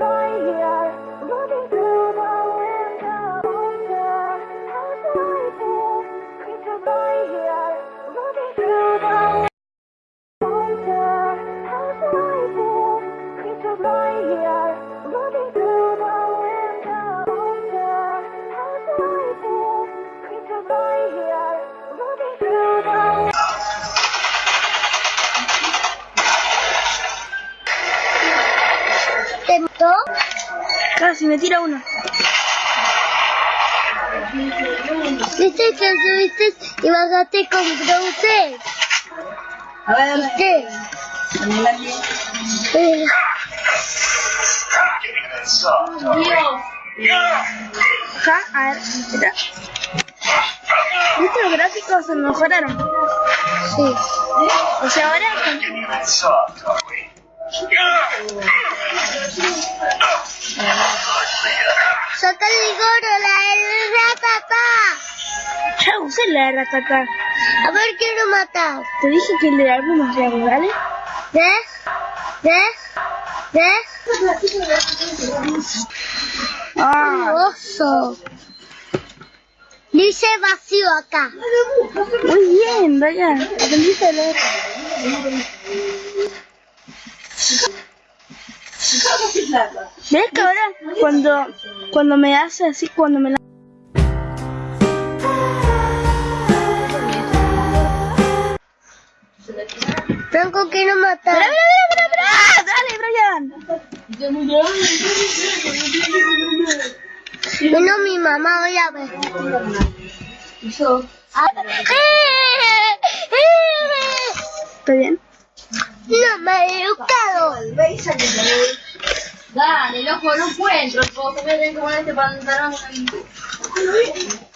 right here. Casi me tira uno. ¿Viste que subiste y bajaste con Browser? A ver. Eh, Ja, a ver, espera. ¿Viste los gráficos se mejoraron? Sí. O sea, ahora Saca el gorro, la ratata. ya usé la ratata. A ver, quiero matar. Te dije que le algunos reales, ¿vale? ¿Ves? ¿Ves? ¿Ves? Ah, Oso. Dice vacío acá. muy bien, Ryan. Aprendiste a leer. ¿Ves que ahora cuando, cuando me hace así, cuando me la... Franco, quiero matar. ¡Mira, mira, mira, mira! ¡Dale, Brian! Vino mi mamá, voy a ver. ¿Está bien? No me he educado. Dale, loco, no encuentro coso. Voy a tener que poner este pantalón.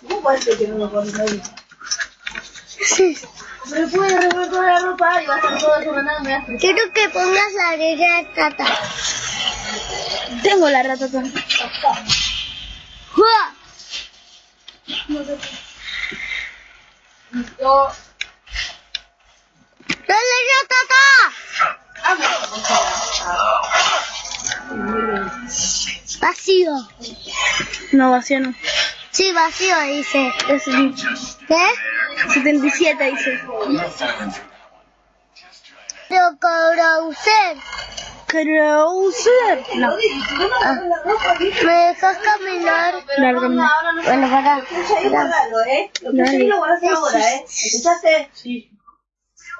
¿Cómo ser que no lo pones ahí? Me puede revolver toda la ropa y va a estar todo eso mandando. Me. Quiero que pongas la arena tata. Tengo la ratata. ¡Jua! Yo. Vacío. No, vacío no. Sí, vacío, dice. Es ¿Qué? 77, dice. Pero Browser. Krauser. No, Ah, ¿Me dejas caminar? lárgame. Bueno, para. ¿eh? Lo que Dale. sí lo guardas ahora, ¿eh? ¿Escuchaste? Sí.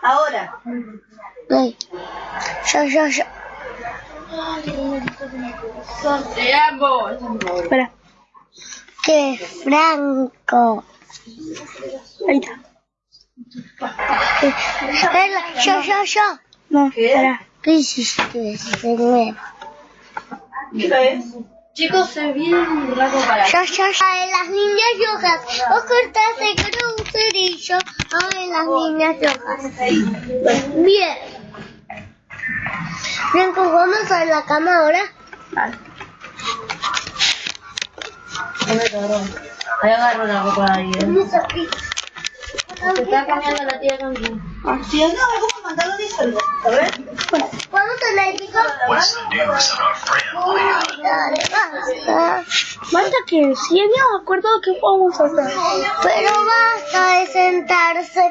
Ahora. Ven. Yo, yo, yo. Te amo. Espera, ¡Qué franco! ahí está. Yo, yo, yo. No, ¿Qué? espera. ¿Qué hiciste de nuevo? ¿Qué es? Chicos, se viene un rato para. Yo, yo, yo. Ay, las niñas rojas. Vos cortaste Browser y yo. Ay, las niñas rojas. Bien. Franco, ¿vamos a la cama ahora? Vale. Ahí agarro la ropa de ahí. ¿eh? Se está cambiando la tía con Si no, ¿cómo mandarlo disuelvo? A ver. ¿Vamos a la hija? Dale, basta. Basta que si habíamos acordado que vamos a hacer. Pero basta de sentarse